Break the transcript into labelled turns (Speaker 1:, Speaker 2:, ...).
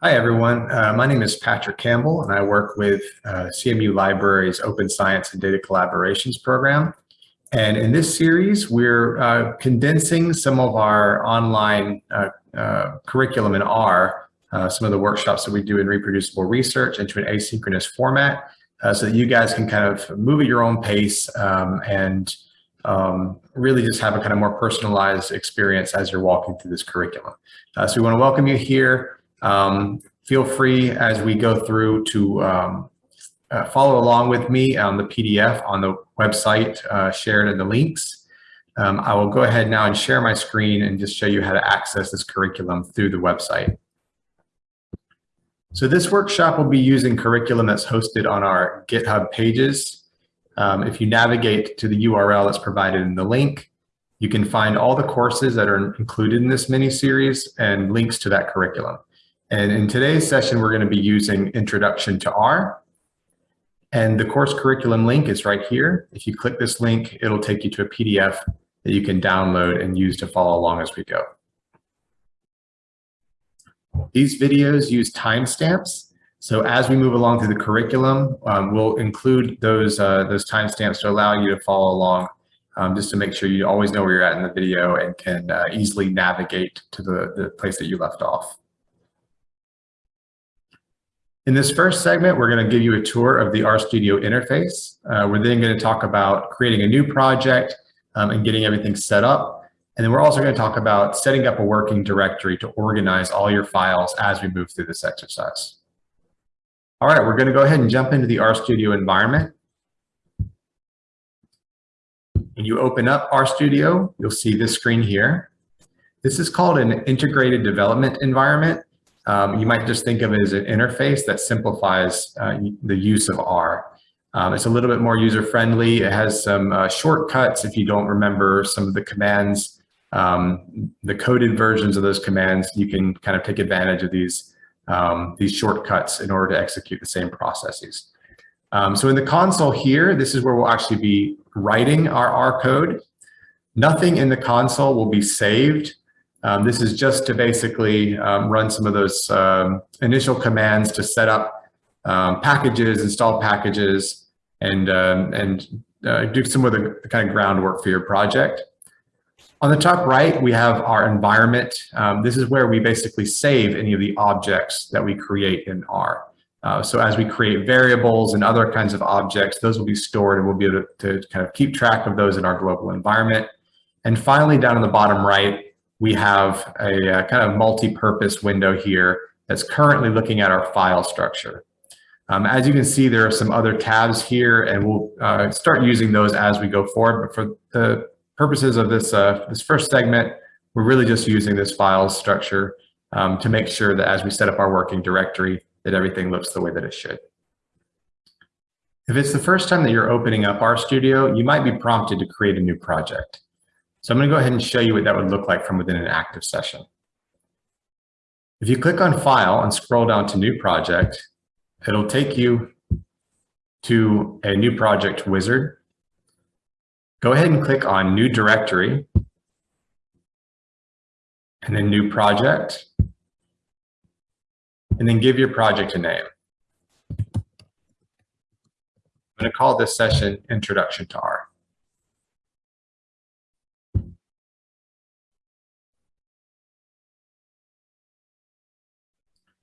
Speaker 1: Hi, everyone. Uh, my name is Patrick Campbell, and I work with uh, CMU Libraries Open Science and Data Collaborations program. And in this series, we're uh, condensing some of our online uh, uh, curriculum in R, uh, some of the workshops that we do in reproducible research into an asynchronous format so that you guys can kind of move at your own pace um, and um, really just have a kind of more personalized experience as you're walking through this curriculum. so we want to welcome you here. Um, feel free as we go through to um, uh, follow along with me on the PDF on the website uh, shared in the links. Um, I will go ahead now and share my screen and just show you how to access this curriculum through the website. So this workshop will be using curriculum that's hosted on our GitHub pages. Um, if you navigate to the URL that's provided in the link, you can find all the courses that are included in this mini series and links to that curriculum. And in today's session, we're going to be using Introduction to R. And the course curriculum link is right here. If you click this link, it'll take you to a PDF that you can download and use to follow along as we go. These videos use timestamps. So as we move along through the curriculum, um, we'll include those, uh, those timestamps to allow you to follow along um, just to make sure you always know where you're at in the video and can uh, easily navigate to the, the place that you left off. In this first segment, we're going to give you a tour of the RStudio interface. Uh, we're then going to talk about creating a new project um, and getting everything set up. And then we're also going to talk about setting up a working directory to organize all your files as we move through this exercise. All right, we're going to go ahead and jump into the RStudio environment. When you open up RStudio, you'll see this screen here. This is called an integrated development environment. Um, you might just think of it as an interface that simplifies uh, the use of R. Um, it's a little bit more user-friendly. It has some uh, shortcuts if you don't remember some of the commands, um, the coded versions of those commands, you can kind of take advantage of these, um, these shortcuts in order to execute the same processes. Um, so in the console here, this is where we'll actually be writing our R code. Nothing in the console will be saved um, this is just to basically um, run some of those um, initial commands to set up um, packages, install packages, and, um, and uh, do some of the, kind of groundwork for your project. On the top right, we have our environment. Um, this is where we basically save any of the objects that we create in R. Uh, so as we create variables and other kinds of objects, those will be stored and we'll be able to, to kind of keep track of those in our global environment. And finally, down in the bottom right, we have a, a kind of multi-purpose window here that's currently looking at our file structure. Um, as you can see, there are some other tabs here, and we'll uh, start using those as we go forward. But for the purposes of this, uh, this first segment, we're really just using this file structure um, to make sure that as we set up our working directory, that everything looks the way that it should. If it's the first time that you're opening up RStudio, you might be prompted to create a new project. So I'm going to go ahead and show you what that would look like from within an active session. If you click on File and scroll down to New Project, it'll take you to a new project wizard. Go ahead and click on New Directory, and then New Project, and then give your project a name. I'm going to call this session Introduction to R.